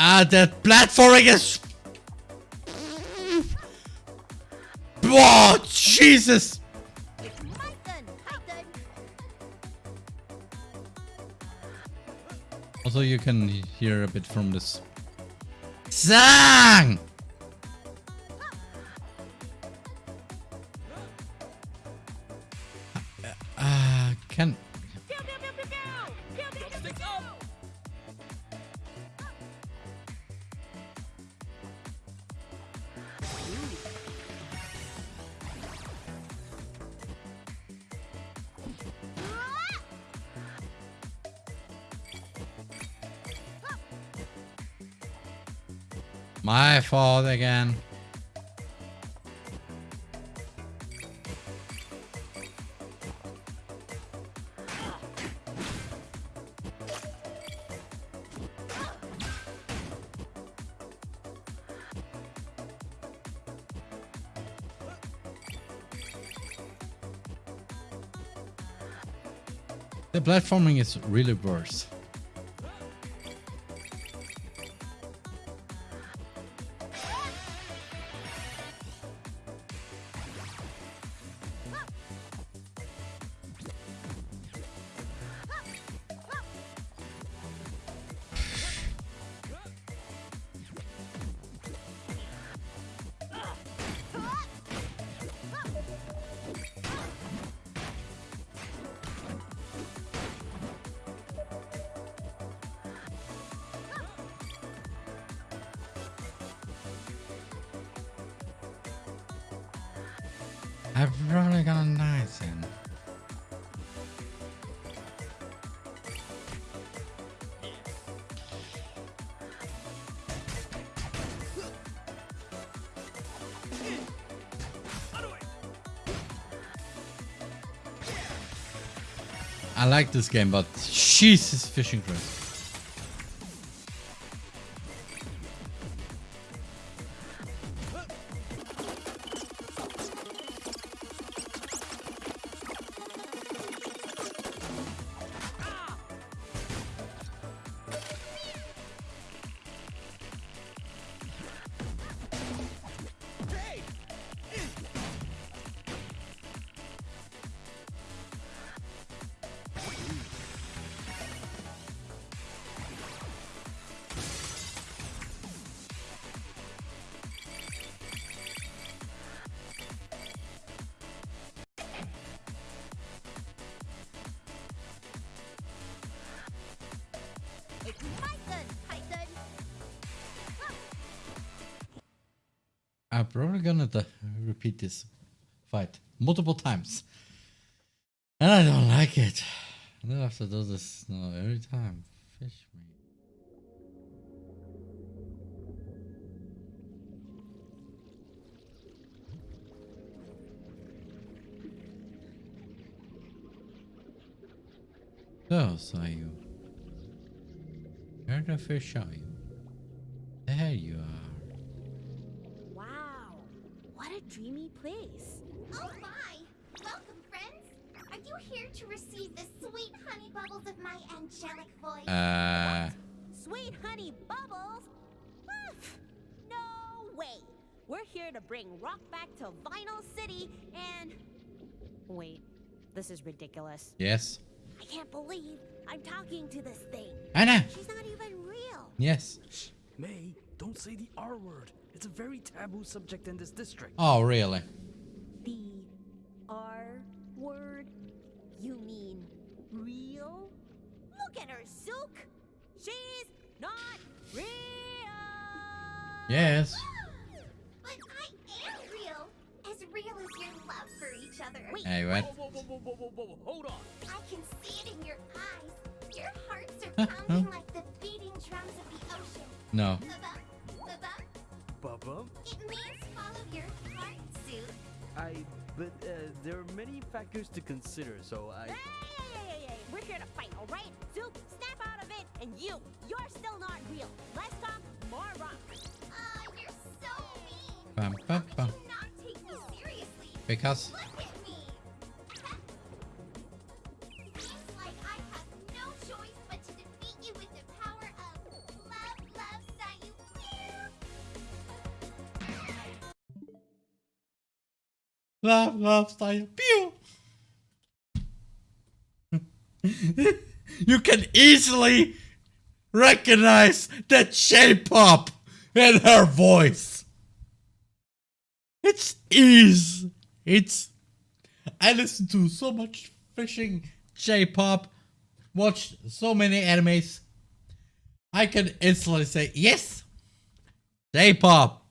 Ah, that platforming is... Oh, Jesus! Also, you can hear a bit from this. Sang! Again. The platforming is really worse. I'm probably gonna die soon. I like this game, but Jesus, fishing crazy. I'm probably gonna repeat this fight multiple times. And I don't like it. I don't have to do this now every time. Fish me. Those are you. Where the fish are you? There you are. Wow, what a dreamy place. Oh my! Welcome, friends! Are you here to receive the sweet honey bubbles of my angelic voice? Uh, Sweet honey bubbles? Pff, no way. We're here to bring rock back to Vinyl City and. Wait, this is ridiculous. yes. I can't believe I'm talking to this thing. Anna. She's not even real. Yes. May, don't say the R word. It's a very taboo subject in this district. Oh, really? The R word? You mean real? Look at her, Zuke! She's not real! Yes. Ah, but I am real! As real as your love for each other. Wait, Hey, what? Whoa, whoa, whoa, whoa, whoa, whoa, whoa, hold on. I can see it in your eyes. Your hearts are pounding like the beating drums of the ocean. No. Ba-bum, ba-bum. It means follow your heart, Sue. I. But uh, there are many factors to consider, so I. Hey, hey, hey, hey, hey, We're here to fight, alright? Zuke, snap out of it! And you, you're still not real. Less talk, more rock. Ah, you're so mean. Bum, How bum, could bum. you not take me seriously? Because Look Love, love style. Pew! you can easily recognize that J-pop in her voice. It's ease. It's. I listen to so much fishing J-pop, watched so many animes. I can instantly say yes, J-pop.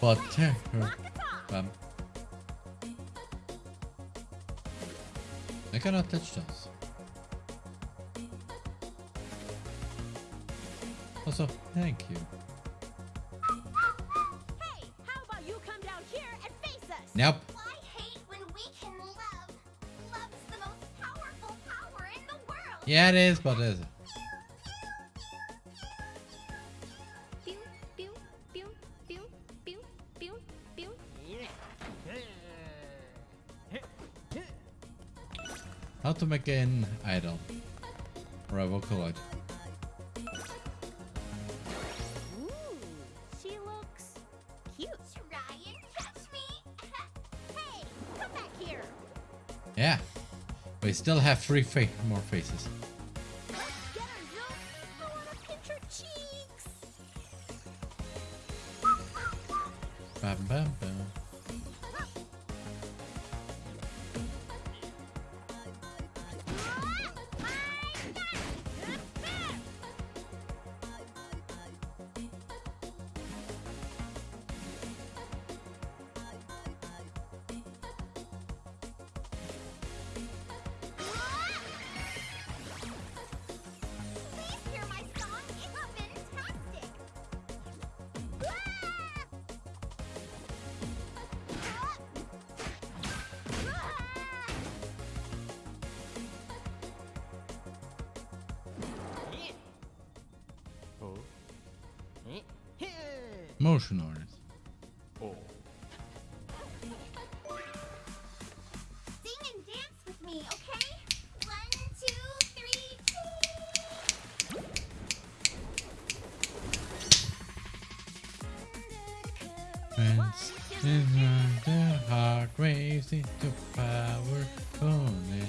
But uh, um, I cannot touch those. Also, thank you. Hey, how about you come down here and face us? Nope. I hate when we can love. Love's the most powerful power in the world. Yeah, it is, but it is. How to make an idol or a Vocaloid. Ooh, she looks cute. Try and catch me. Hey, come back here. Yeah, we still have three fa more faces. Motion orders. Sing and dance with me, okay? One, two, three, Friends, in the heart to power only.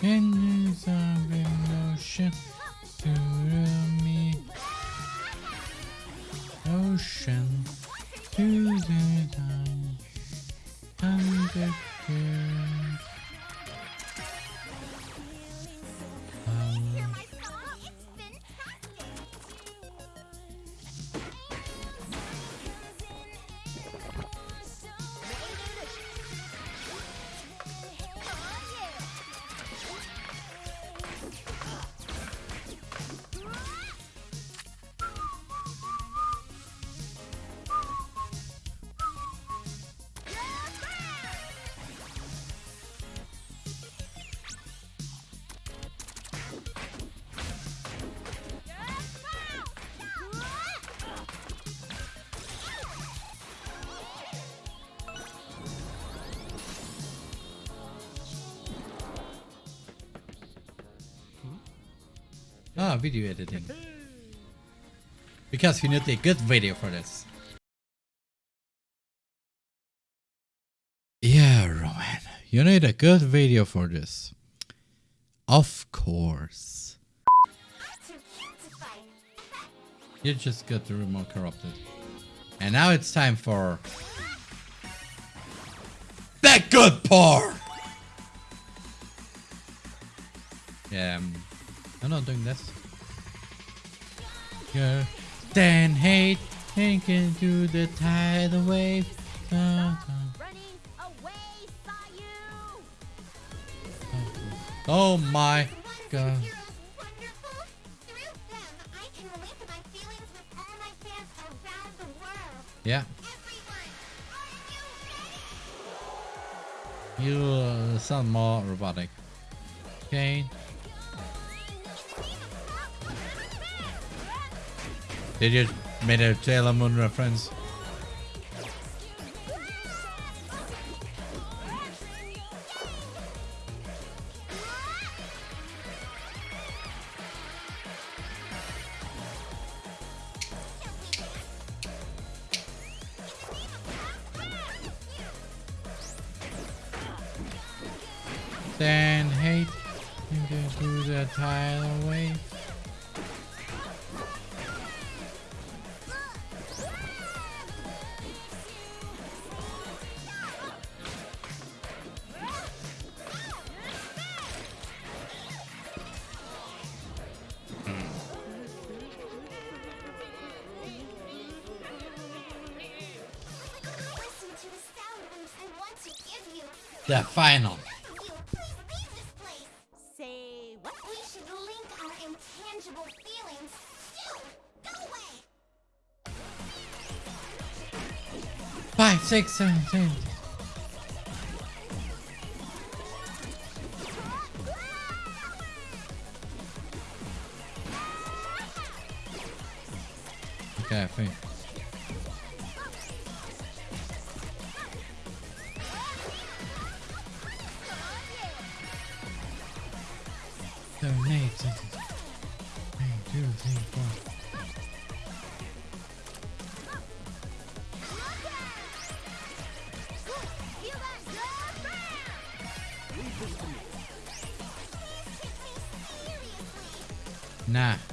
Can you sound emotion ah, video editing. Because you need a good video for this. Yeah, Roman. You need a good video for this. Of course. You just got the remote corrupted. And now it's time for That good part! Yeah, um, I'm not doing this. Girl, then hate, thinking to the tidal wave. Running away, saw you! Oh my god. heroes wonderful? Through them, I can relate to my feelings with all my fans around the world. Yeah, Everyone, are you ready? you uh, sound more robotic. Okay. Did you made a Sailor Moon reference? Then hate into to the tidal wave. Go away. Five, six, seven, ten. Nah.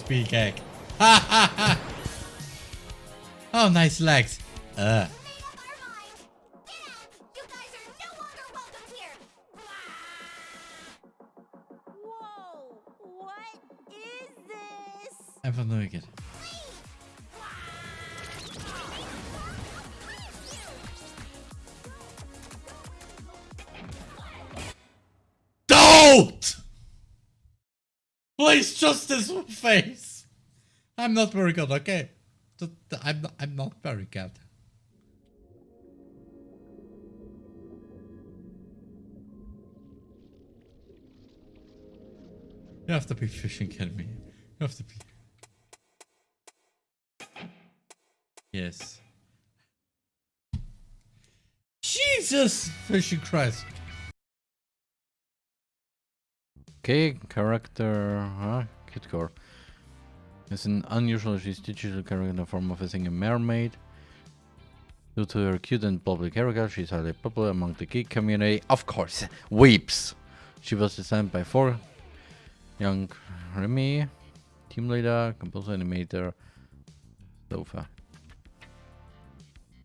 Will speak egg. oh, nice legs. Uh. Made up our Please, just this face. I'm not very good, okay? I'm not, I'm not very good. You have to be fishing kidding me. You have to be. Yes. Jesus! Fishing Christ. Okay, character, huh? Kid Core. Is an unusual, she's digital character in the form of a single mermaid. Due to her cute and bubbly character, she's highly popular among the geek community. Of course, weeps. She was designed by four young Remy, team leader, composer, animator, so far.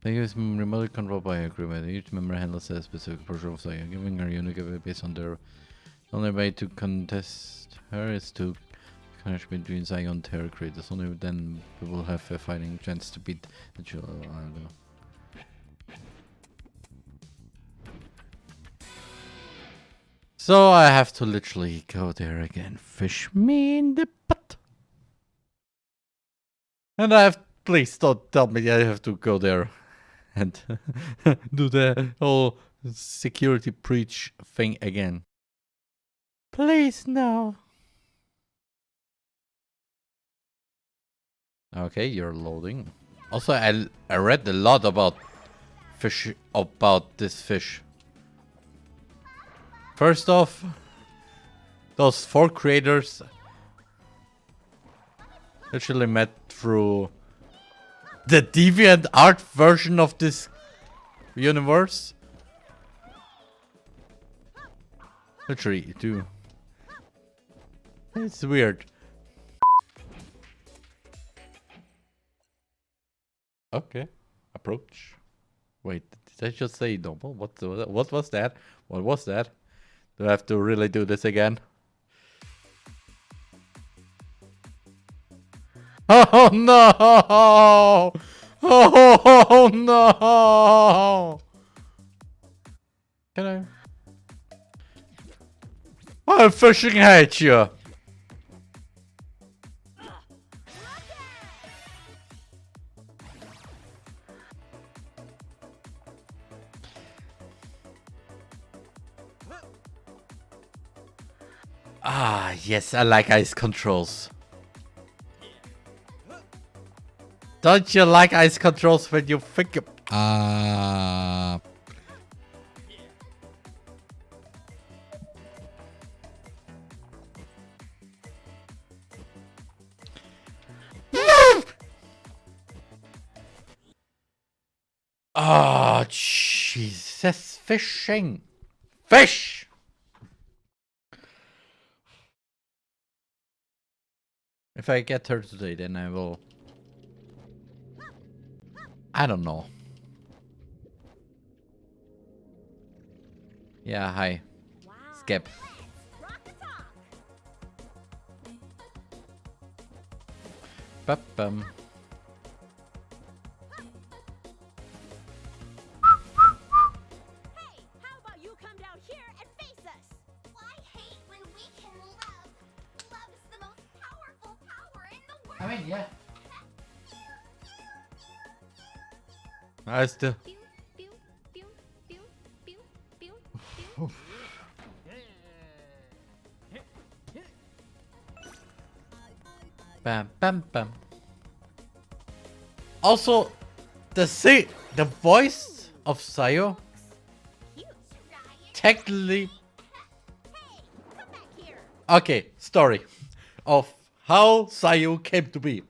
They use remote control by agreement. Each member handles a specific portion of Sayu, giving her unique based on their the only way to contest her is to connect between Zion Terror creators. Only then we will have a fighting chance to beat the know. So I have to literally go there again. Fish me in the butt. And I have please don't tell me I have to go there and do the whole security breach thing again. Please no. Okay, you're loading. Also, I I read a lot about fish about this fish. First off, those four creators actually met through the DeviantArt version of this universe. Literally, too. It's weird. Okay. Approach. Wait, did I just say normal? What, what was that? What was that? Do I have to really do this again? Oh, oh no! Oh, oh, oh no! Can I? I fucking hate you! Ah, yes, I like ice controls. Don't you like ice controls when you think of... Uh... Oh, Jesus, fishing. Fish! If I get her today, then I will... I don't know. Yeah, hi. Wow. Skip. Rock the Bam, bam, bam. Also, the si the voice of Sayu technically... Okay, story of how Sayu came to be.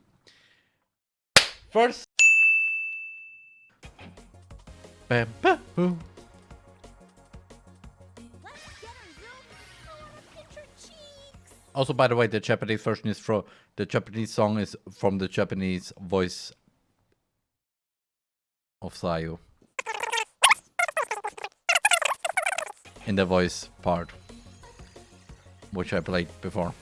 First... pinch her cheeks. Also, by the way, the Japanese version is from the Japanese song is from the Japanese voice of Sayu. In the voice part, which I played before.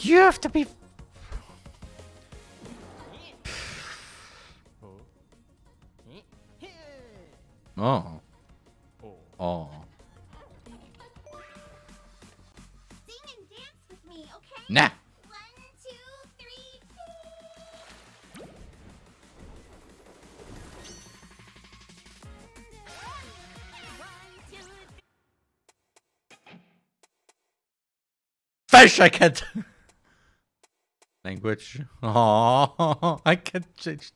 You have to be. Oh. Oh. Sing and dance with me, okay? Nah. One, two, three. One, two, three. fish. I can't. Language. Oh, I can't change.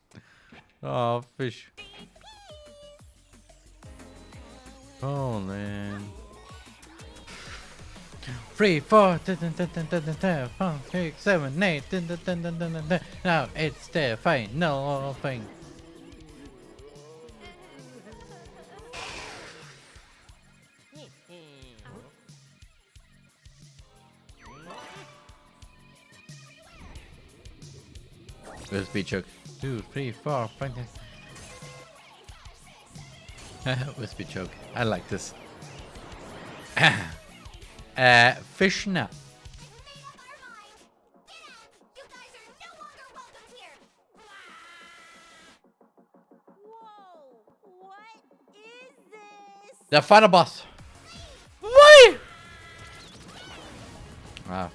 Oh, fish. Oh man. Three, four, five, six, seven, eight. Now it's the final thing. USB choke. Two, three, four, five, six. USB choke. I like this. uh, fish now. You guys are no longer welcome here. Whoa! What is this? The final boss. Why? Ah.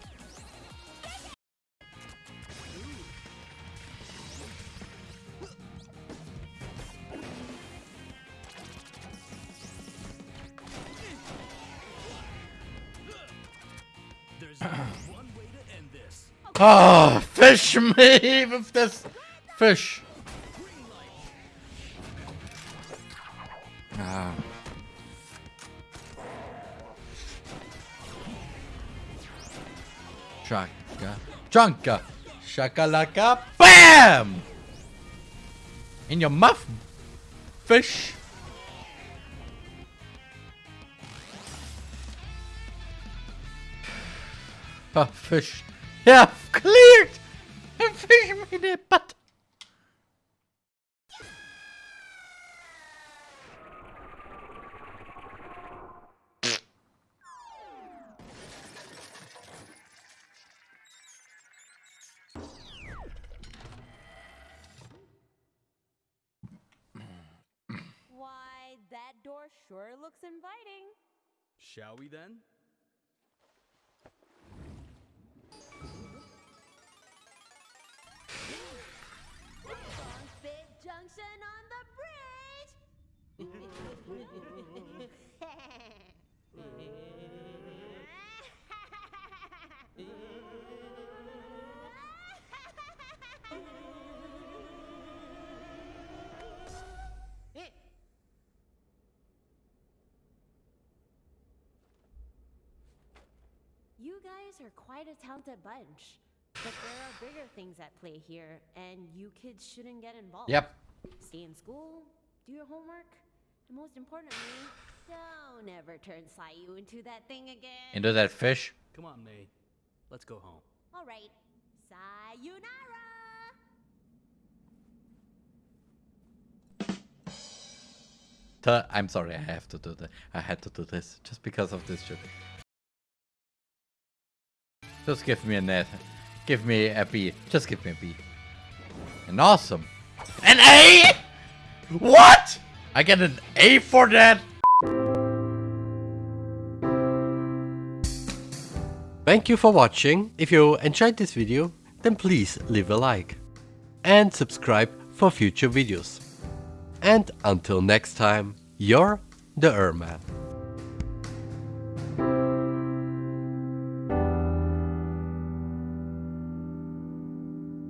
Oh, fish me with this fish. Ah. Shaka, chunka, shakalaka, bam! In your mouth, fish. Oh, fish. Yeah, cleared! And fish made it, but... Why, that door sure looks inviting. Shall we then? You guys are quite a talented bunch. But there are bigger things at play here, and you kids shouldn't get involved. Yep. Stay in school, do your homework, and most importantly, don't ever turn Sayu into that thing again. Into that fish. Come on, May. Let's go home. All right, sayonara. Th- I'm sorry, I have to do that. I had to do this just because of this joke. Just give me a net. Give me a B. Just give me a B. An awesome. An A? What? I get an A for that? Thank you for watching. If you enjoyed this video, then please leave a like. And subscribe for future videos. And until next time, you're the Erman.